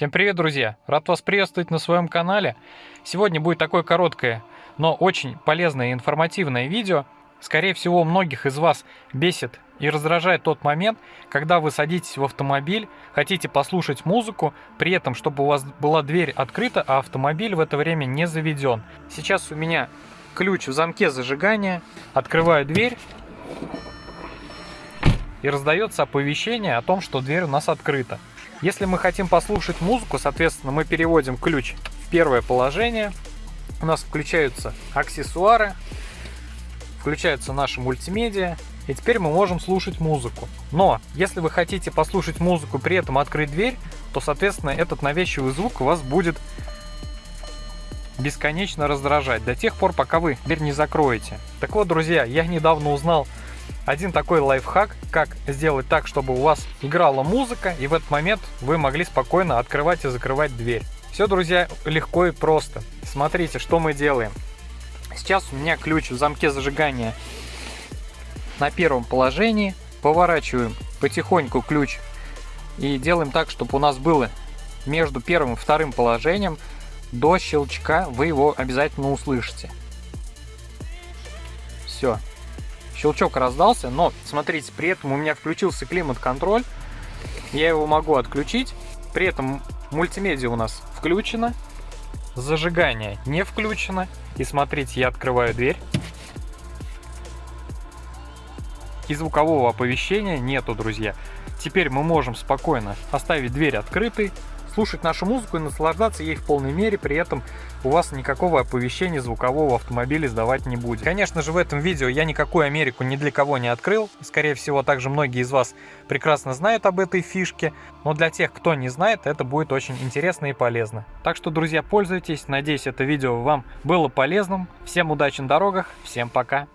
Всем привет, друзья! Рад вас приветствовать на своем канале. Сегодня будет такое короткое, но очень полезное и информативное видео. Скорее всего, многих из вас бесит и раздражает тот момент, когда вы садитесь в автомобиль, хотите послушать музыку, при этом, чтобы у вас была дверь открыта, а автомобиль в это время не заведен. Сейчас у меня ключ в замке зажигания, открываю дверь, и раздается оповещение о том, что дверь у нас открыта. Если мы хотим послушать музыку, соответственно, мы переводим ключ в первое положение. У нас включаются аксессуары, включается наша мультимедиа, и теперь мы можем слушать музыку. Но, если вы хотите послушать музыку, при этом открыть дверь, то, соответственно, этот навязчивый звук вас будет бесконечно раздражать до тех пор, пока вы дверь не закроете. Так вот, друзья, я недавно узнал один такой лайфхак, как сделать так, чтобы у вас играла музыка, и в этот момент вы могли спокойно открывать и закрывать дверь. Все, друзья, легко и просто. Смотрите, что мы делаем. Сейчас у меня ключ в замке зажигания на первом положении. Поворачиваем потихоньку ключ и делаем так, чтобы у нас было между первым и вторым положением до щелчка вы его обязательно услышите. Все, щелчок раздался, но смотрите, при этом у меня включился климат-контроль, я его могу отключить, при этом мультимедиа у нас включена, зажигание не включено, и смотрите, я открываю дверь, и звукового оповещения нету, друзья. Теперь мы можем спокойно оставить дверь открытой, слушать нашу музыку и наслаждаться ей в полной мере, при этом у вас никакого оповещения звукового автомобиля издавать не будет. Конечно же, в этом видео я никакую Америку ни для кого не открыл. Скорее всего, также многие из вас прекрасно знают об этой фишке. Но для тех, кто не знает, это будет очень интересно и полезно. Так что, друзья, пользуйтесь. Надеюсь, это видео вам было полезным. Всем удачи на дорогах. Всем пока.